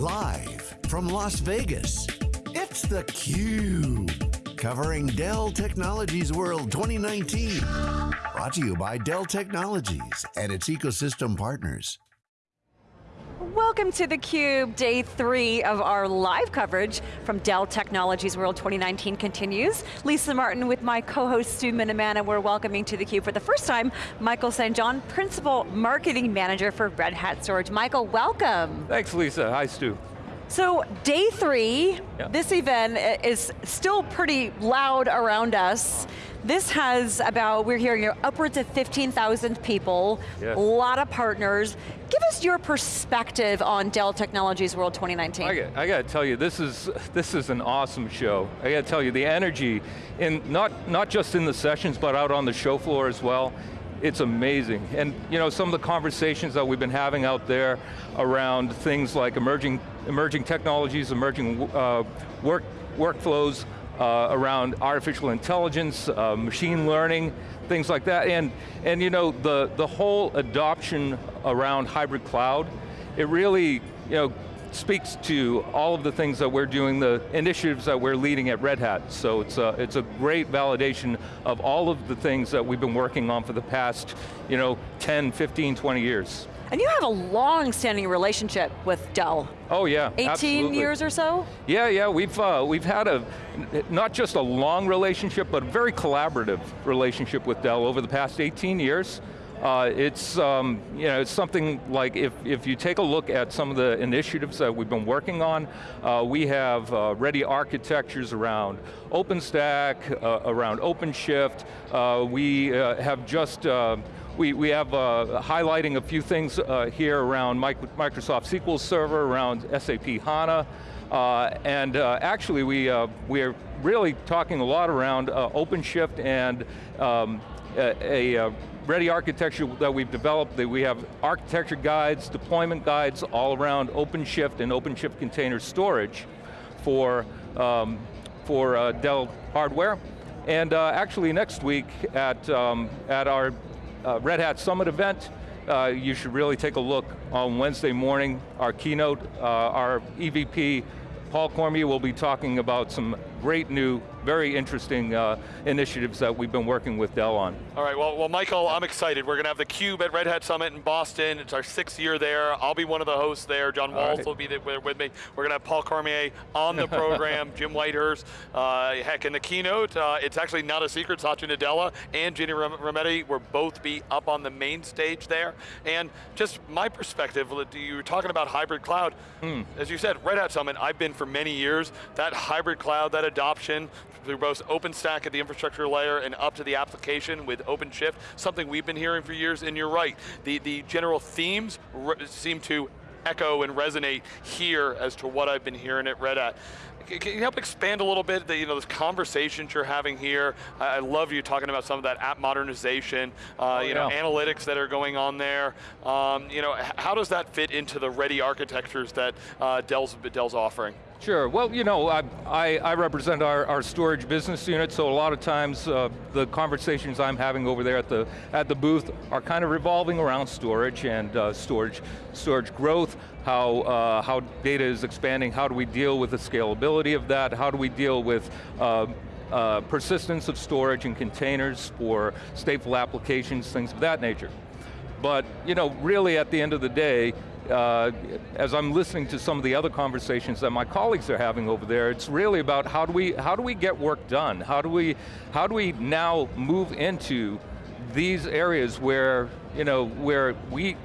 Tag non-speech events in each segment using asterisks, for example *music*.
Live from Las Vegas, it's theCUBE. Covering Dell Technologies World 2019. Brought to you by Dell Technologies and its ecosystem partners. Welcome to theCUBE, day three of our live coverage from Dell Technologies World 2019 continues. Lisa Martin with my co-host Stu Miniman, we're welcoming to theCUBE for the first time, Michael St. John, Principal Marketing Manager for Red Hat Storage. Michael, welcome. Thanks Lisa, hi Stu. So day three, yeah. this event is still pretty loud around us. This has about, we're hearing upwards of 15,000 people, yes. a lot of partners. Give us your perspective on Dell Technologies World 2019. I got, I got to tell you, this is, this is an awesome show. I got to tell you, the energy, in, not, not just in the sessions, but out on the show floor as well, it's amazing. And you know, some of the conversations that we've been having out there around things like emerging, emerging technologies, emerging uh, work, workflows, uh, around artificial intelligence, uh, machine learning, things like that. And, and you know, the, the whole adoption around hybrid cloud, it really, you know, speaks to all of the things that we're doing, the initiatives that we're leading at Red Hat. So it's a, it's a great validation of all of the things that we've been working on for the past you know, 10, 15, 20 years. And you have a long-standing relationship with Dell. Oh yeah, 18 absolutely. years or so? Yeah, yeah, we've, uh, we've had a, not just a long relationship, but a very collaborative relationship with Dell over the past 18 years. Uh, it's, um, you know, it's something like if, if you take a look at some of the initiatives that we've been working on, uh, we have uh, ready architectures around OpenStack, uh, around OpenShift. Uh, we uh, have just we, we have highlighting a few things here around Microsoft SQL Server, around SAP HANA, and actually we, we are really talking a lot around OpenShift and um, a, a ready architecture that we've developed, that we have architecture guides, deployment guides all around OpenShift and OpenShift container storage for, um, for Dell hardware. And actually next week at, um, at our uh, Red Hat Summit event. Uh, you should really take a look on Wednesday morning. Our keynote, uh, our EVP, Paul Cormier will be talking about some great new very interesting uh, initiatives that we've been working with Dell on. All right, well, well, Michael, I'm excited. We're going to have the Cube at Red Hat Summit in Boston. It's our sixth year there. I'll be one of the hosts there. John Walls right. will be there with me. We're going to have Paul Cormier on the program, *laughs* Jim Whitehurst. Uh, heck, in the keynote, uh, it's actually not a secret, Satya Nadella and Ginni Rometty will both be up on the main stage there. And just my perspective, you were talking about hybrid cloud. Hmm. As you said, Red Hat Summit, I've been for many years. That hybrid cloud, that adoption, through both OpenStack at the infrastructure layer and up to the application with OpenShift, something we've been hearing for years, and you're right. The, the general themes seem to echo and resonate here as to what I've been hearing at Red Hat. Can you help expand a little bit, the, you know, those conversations you're having here? I, love you talking about some of that app modernization, uh, oh, you yeah. know, analytics that are going on there. Um, you know, how does that fit into the ready architectures that uh, Dell's, Dell's offering? Sure, well, you know, I, I, I represent our, our, storage business unit, so a lot of times uh, the conversations I'm having over there at the, at the booth are kind of revolving around storage and uh, storage, storage growth, how, uh, how data is expanding, how do we deal with the scalability of that, how do we deal with uh, uh, persistence of storage and containers for stateful applications, things of that nature. But, you know, really at the end of the day, uh, as I'm listening to some of the other conversations that my colleagues are having over there, it's really about how do we, how do we get work done? How do we, how do we now move into these areas where, you know, where we,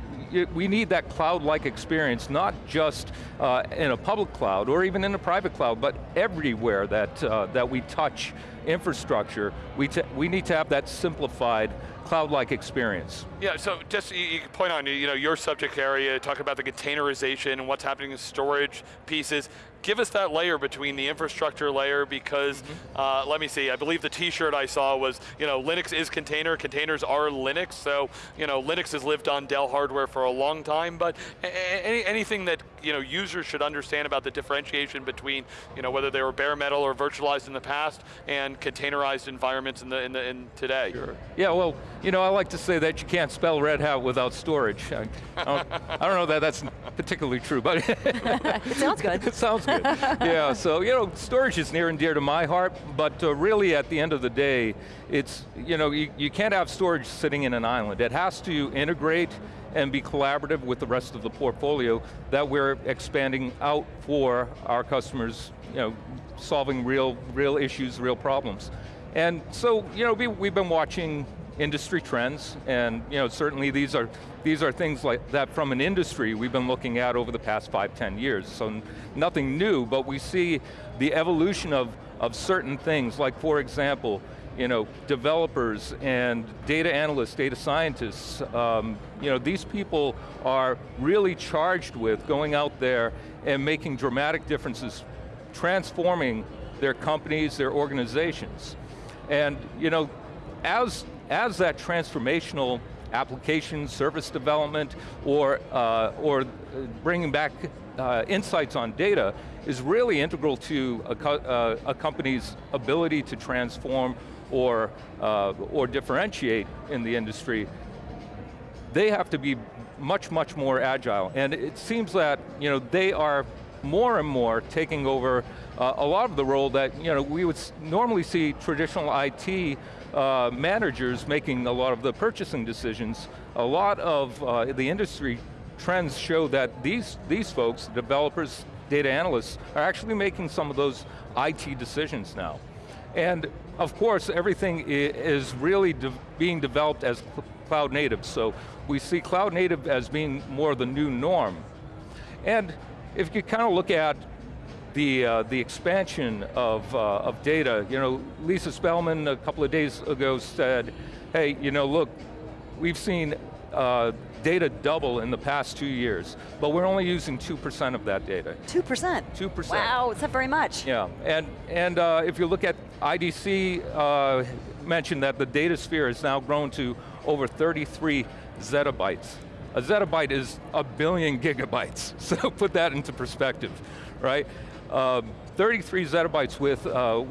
we need that cloud-like experience, not just uh, in a public cloud or even in a private cloud, but everywhere that, uh, that we touch infrastructure, we, we need to have that simplified cloud-like experience. Yeah, so just you, you point on you know your subject area, talk about the containerization and what's happening in storage pieces. Give us that layer between the infrastructure layer because, mm -hmm. uh, let me see, I believe the t-shirt I saw was, you know, Linux is container, containers are Linux, so, you know, Linux has lived on Dell hardware for a long time, but any, anything that you know, users should understand about the differentiation between you know, whether they were bare metal or virtualized in the past and containerized environments in, the, in, the, in today? Sure. Yeah, well, you know, I like to say that you can't spell Red Hat without storage. I, I, don't, I don't, know that that's particularly true, but *laughs* it sounds good. it sounds good. Yeah, so you know, storage is near and dear to my heart, but uh, really at the end of the day, it's, you know, you, you can't have storage sitting in an island. It has to integrate and be collaborative with the rest of the portfolio that we're expanding out for our customers, you know, solving real, real issues, real problems. And so, you know, we, we've been watching industry trends, and you know, certainly these are, these are things like that from an industry we've been looking at over the past five, ten years. So nothing new, but we see the evolution of, of certain things, like for example, you know, developers and data analysts, data scientists, um, you know, these people are really charged with going out there and making dramatic differences, transforming their companies, their organizations. And you know, as, as that transformational application, service development, or, uh, or bringing back uh, insights on data is really integral to a, co uh, a company's ability to transform or, uh, or differentiate in the industry, they have to be much, much more agile. And it seems that you know, they are more and more taking over uh, a lot of the role that you know, we would normally see traditional IT uh, managers making a lot of the purchasing decisions. A lot of uh, the industry trends show that these, these folks, developers, data analysts, are actually making some of those IT decisions now. And of course, everything is really de being developed as cloud native, so we see cloud native as being more the new norm. And if you kind of look at the, uh, the expansion of, uh, of data, you know, Lisa Spelman a couple of days ago said, hey, you know, look, we've seen uh, data double in the past two years, but we're only using 2% of that data. 2%? 2%. Wow, it's not very much. Yeah, and, and uh, if you look at IDC, uh, mentioned that the data sphere has now grown to over 33 zettabytes. A zettabyte is a billion gigabytes, *laughs* so put that into perspective, right? Um, 33 zettabytes with, uh,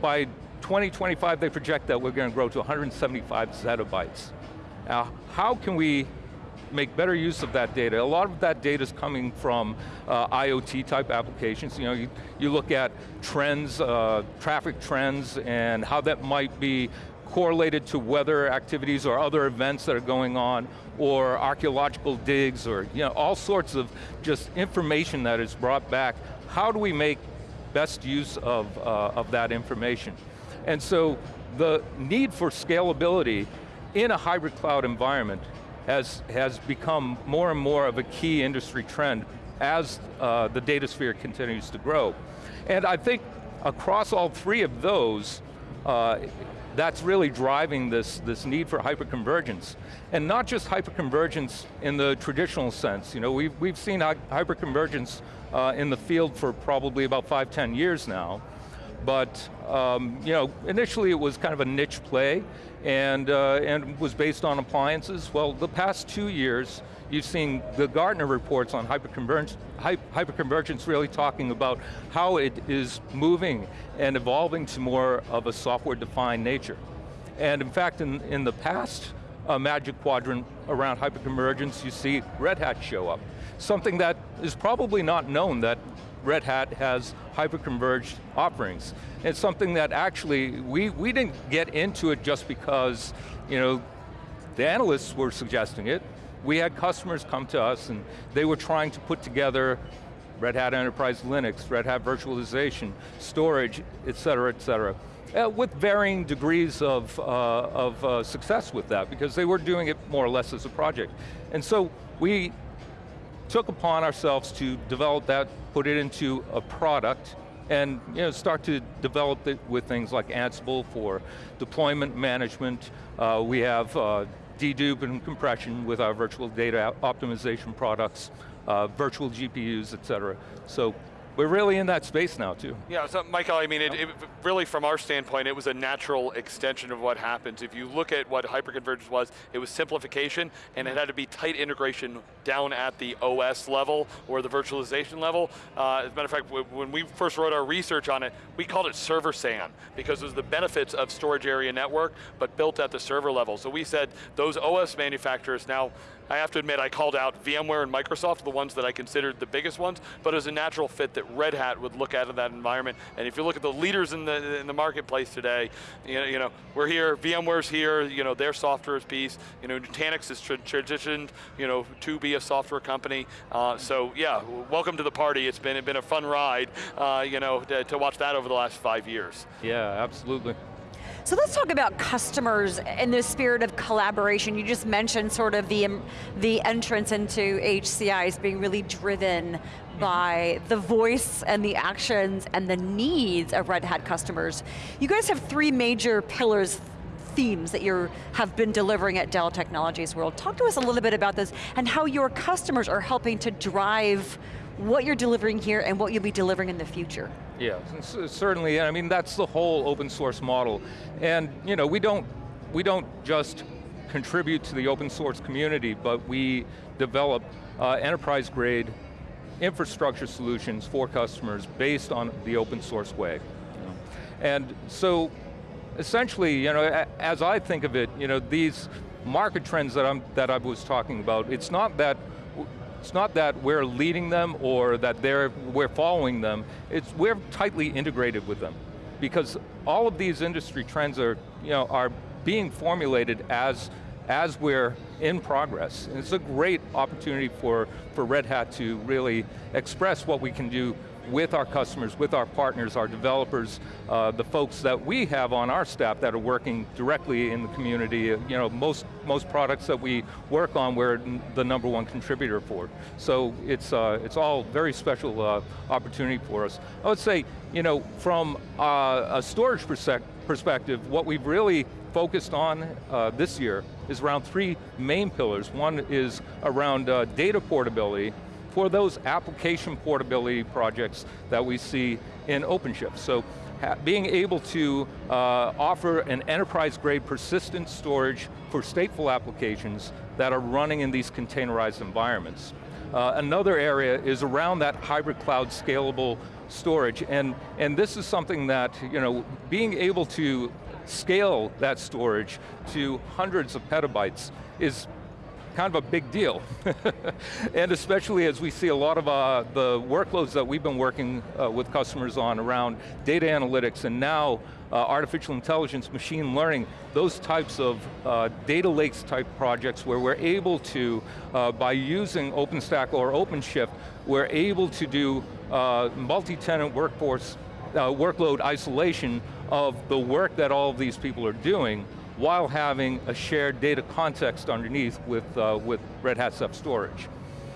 by 2025 they project that we're going to grow to 175 zettabytes. Now, how can we make better use of that data. A lot of that data is coming from uh, IoT type applications. You know, you, you look at trends, uh, traffic trends, and how that might be correlated to weather activities or other events that are going on, or archeological digs, or you know, all sorts of just information that is brought back. How do we make best use of, uh, of that information? And so the need for scalability in a hybrid cloud environment has, has become more and more of a key industry trend as uh, the data sphere continues to grow. And I think across all three of those, uh, that's really driving this, this need for hyperconvergence. And not just hyperconvergence in the traditional sense. You know, we've, we've seen hyperconvergence uh, in the field for probably about five, ten years now. But um, you know, initially it was kind of a niche play and, uh, and was based on appliances. Well, the past two years, you've seen the Gartner reports on hyperconvergence, hyperconvergence really talking about how it is moving and evolving to more of a software-defined nature. And in fact, in, in the past uh, Magic Quadrant around hyperconvergence, you see Red Hat show up. Something that is probably not known that Red Hat has hyperconverged offerings. It's something that actually, we, we didn't get into it just because, you know, the analysts were suggesting it. We had customers come to us and they were trying to put together Red Hat Enterprise Linux, Red Hat Virtualization, storage, et cetera, et cetera. Uh, with varying degrees of, uh, of uh, success with that because they were doing it more or less as a project. And so we took upon ourselves to develop that, put it into a product, and you know, start to develop it with things like Ansible for deployment management. Uh, we have uh, dedupe and compression with our virtual data optimization products, uh, virtual GPUs, et cetera. So we're really in that space now too. Yeah, so Michael, I mean, it, it, really from our standpoint, it was a natural extension of what happens. If you look at what hyperconvergence was, it was simplification and it had to be tight integration down at the OS level or the virtualization level. Uh, as a matter of fact, when we first wrote our research on it, we called it server SAN because it was the benefits of storage area network, but built at the server level. So we said those OS manufacturers now, I have to admit I called out VMware and Microsoft, the ones that I considered the biggest ones, but as a natural fit that Red Hat would look at in that environment. And if you look at the leaders in the, in the marketplace today, you know, you know, we're here, VMware's here, you know, their software is piece, you know, Nutanix has tra transitioned, you know, to be a software company. Uh, so yeah, welcome to the party. It's been, it's been a fun ride, uh, you know, to, to watch that over the last five years. Yeah, absolutely. So let's talk about customers in the spirit of collaboration. You just mentioned sort of the, the entrance into HCI is being really driven mm-hmm. by the voice and the actions and the needs of Red Hat customers. You guys have three major pillars themes that you have been delivering at Dell Technologies World. Talk to us a little bit about this and how your customers are helping to drive what you're delivering here and what you'll be delivering in the future. Yeah, certainly, I mean, that's the whole open source model. And you know, we don't, we don't just contribute to the open source community, but we develop uh, enterprise grade infrastructure solutions for customers based on the open source way. And so, essentially, you know, as I think of it, you know, these market trends that, I'm, that I was talking about, it's not that it's not that we're leading them or that they're, we're following them, it's we're tightly integrated with them. Because all of these industry trends are, you know, are being formulated as, as we're in progress. And it's a great opportunity for, for Red Hat to really express what we can do with our customers, with our partners, our developers, uh, the folks that we have on our staff that are working directly in the community. Uh, you know, most, most products that we work on, we're the number one contributor for. So it's, uh, it's all very special uh, opportunity for us. I would say, you know, from uh, a storage perspective, what we've really focused on uh, this year is around three main pillars. One is around data portability, for those application portability projects that we see in OpenShift. So being able to uh, offer an enterprise grade persistent storage for stateful applications that are running in these containerized environments. Uh, another area is around that hybrid cloud scalable storage, and, and this is something that, you know, being able to scale that storage to hundreds of petabytes is kind of a big deal. *laughs* and especially as we see a lot of uh, the workloads that we've been working uh, with customers on around data analytics and now uh, artificial intelligence, machine learning, those types of uh, data lakes type projects where we're able to, uh, by using OpenStack or OpenShift, we're able to do uh, multi-tenant workforce workload isolation of the work that all of these people are doing while having a shared data context underneath with, uh, with Red Hat Ceph Storage.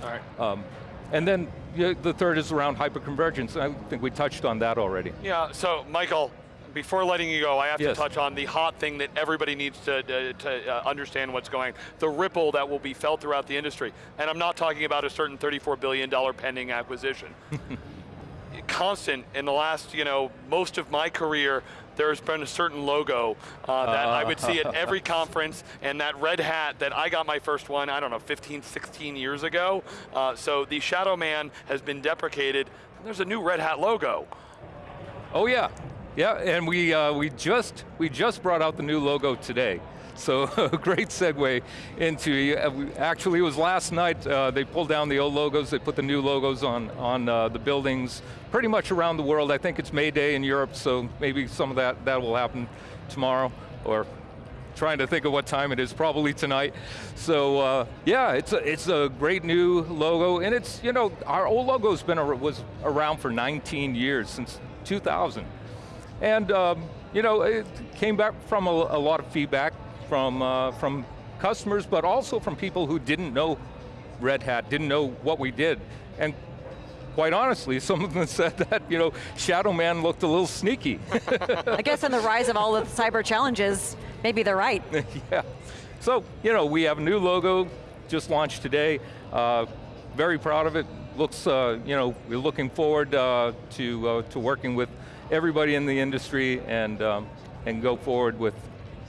All right. Um, and then you know, the third is around hyperconvergence. I think we touched on that already. Yeah, so Michael, before letting you go, I have yes. to touch on the hot thing that everybody needs to, uh, to uh, understand what's going, the ripple that will be felt throughout the industry. And I'm not talking about a certain $34 billion pending acquisition. *laughs* Constant in the last, you know, most of my career, there's been a certain logo uh, that uh. I would see at every conference, and that red hat that I got my first one, I don't know, 15, 16 years ago. Uh, so the Shadow Man has been deprecated. There's a new red hat logo. Oh yeah, yeah, and we, uh, we, just, we just brought out the new logo today. So *laughs* great segue into, uh, actually it was last night, uh, they pulled down the old logos, they put the new logos on, on uh, the buildings, pretty much around the world. I think it's May Day in Europe, so maybe some of that, that will happen tomorrow, or trying to think of what time it is, probably tonight. So uh, yeah, it's a, it's a great new logo, and it's, you know, our old logo's been, was around for 19 years, since 2000. And um, you know, it came back from a, a lot of feedback from, uh, from customers, but also from people who didn't know Red Hat, didn't know what we did. And quite honestly, *laughs* some of them said that, you know, Shadow Man looked a little sneaky. I guess in the rise of all the cyber challenges, maybe they're right. *laughs* yeah. So, you know, we have a new logo, just launched today. Uh, very proud of it. Looks, uh, you know, we're looking forward uh, to, uh, to working with everybody in the industry and, um, and go forward with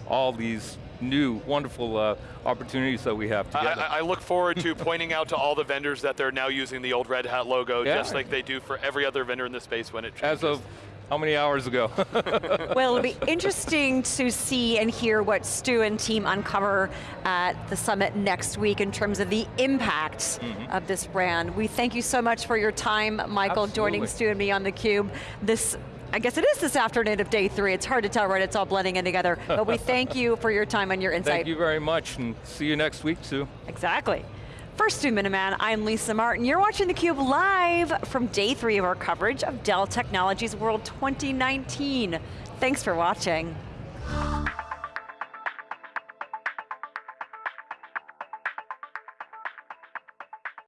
all these new, wonderful uh, opportunities that we have together. I, I look forward to *laughs* pointing out to all the vendors that they're now using the old Red Hat logo, Yeah. just like they do for every other vendor in the space when it As of how many hours ago? *laughs* Well, it'll be interesting to see and hear what Stu and team uncover at the summit next week in terms of the impact Mm-hmm. of this brand. We thank you so much for your time, Michael, joining Stu and me on theCUBE. This, I guess it is this afternoon of day three. It's hard to tell, right? It's all blending in together. But we *laughs* thank you for your time and your insight. Thank you very much, and see you next week, Sue. Exactly. For Stu Miniman, I'm Lisa Martin. You're watching theCUBE live from day three of our coverage of Dell Technologies World 2019. Thanks for watching.